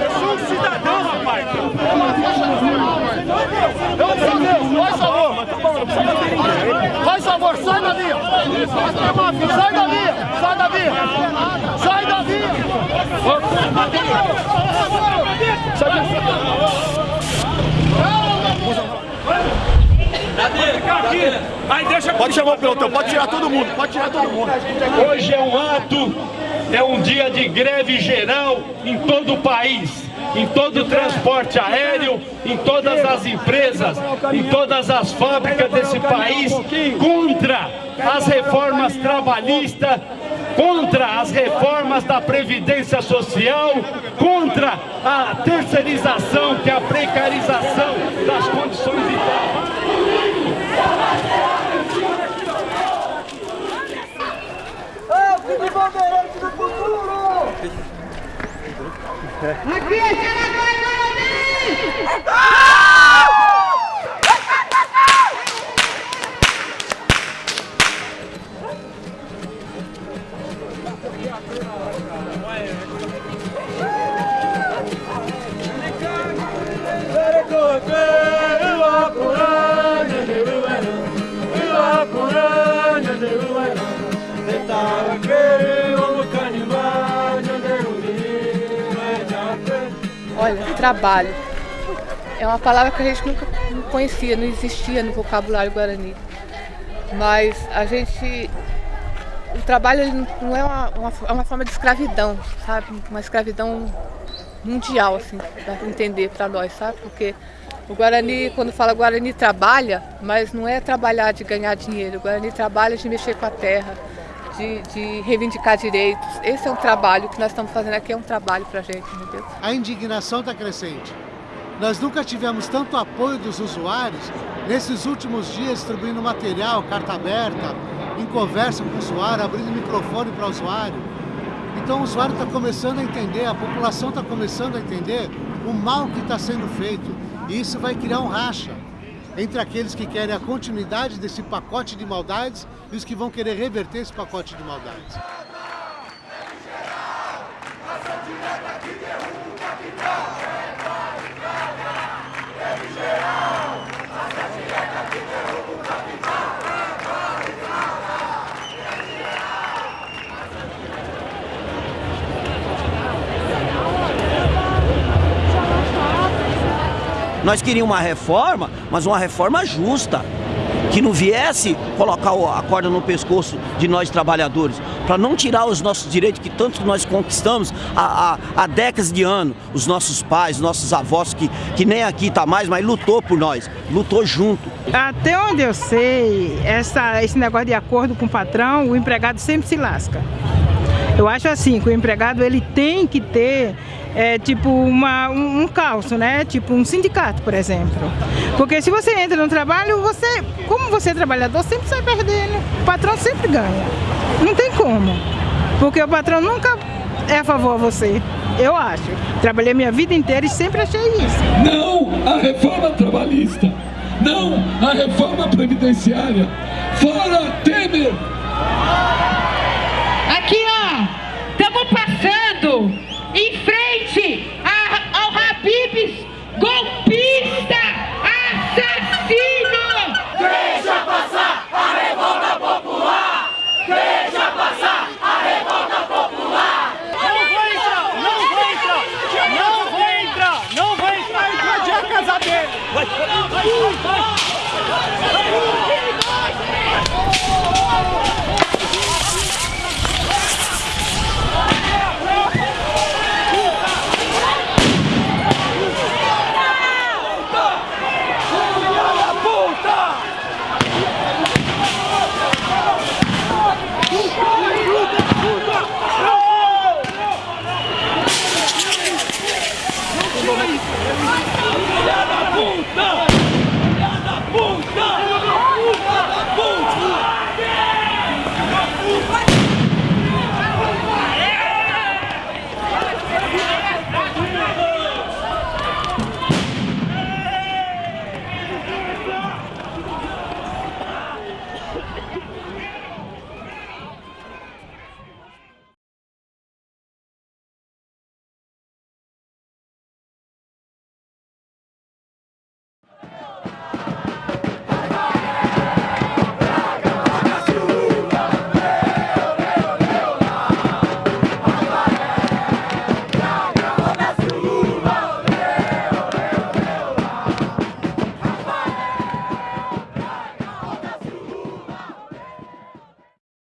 Eu sou um cidadão, rapaz. Faz favor, faz favor, sai da via! Sai da via! Sai da via! Sai da via! Sai da Aí deixa Pode chamar o pelotão, pode tirar todo mundo, pode tirar todo mundo. Hoje é um ato, é um dia de greve geral em todo o país, em todo o transporte aéreo, em todas as empresas, em todas as fábricas desse país, contra as reformas trabalhistas, contra as reformas da Previdência Social, contra a terceirização, que é a precarização das condições de trabalho. Aqui Olha, trabalho. É uma palavra que a gente nunca conhecia, não existia no vocabulário guarani. Mas a gente. O trabalho não é uma, uma, é uma forma de escravidão, sabe? Uma escravidão mundial, assim, para entender para nós, sabe? Porque o Guarani, quando fala Guarani, trabalha, mas não é trabalhar de ganhar dinheiro. O Guarani trabalha de mexer com a terra, de, de, reivindicar direitos. Esse é um trabalho que nós estamos fazendo aqui, é um trabalho para a gente, entendeu? A indignação está crescente. Nós nunca tivemos tanto apoio dos usuários nesses últimos dias distribuindo material, carta aberta, em conversa com o usuário, abrindo microfone para o usuário. Então o usuário está começando a entender, a população está começando a entender o mal que está sendo feito. E isso vai criar um racha entre aqueles que querem a continuidade desse pacote de maldades e os que vão querer reverter esse pacote de maldades. Nós queríamos uma reforma, mas uma reforma justa. Que não viesse colocar a corda no pescoço de nós trabalhadores, para não tirar os nossos direitos que tanto nós conquistamos há, há, há décadas de anos. Os nossos pais, nossos avós, que, que nem aqui está mais, mas lutou por nós, lutou junto. Até onde eu sei, essa, esse negócio de acordo com o patrão, o empregado sempre se lasca. Eu acho assim, que o empregado ele tem que ter é, tipo uma, um, um calço, né? Tipo um sindicato, por exemplo. Porque se você entra no trabalho, você, como você é trabalhador, sempre sai perdendo. O patrão sempre ganha. Não tem como. Porque o patrão nunca é a favor a você. Eu acho. Trabalhei minha vida inteira e sempre achei isso. Não a reforma trabalhista. Não a reforma previdenciária. Fora Temer!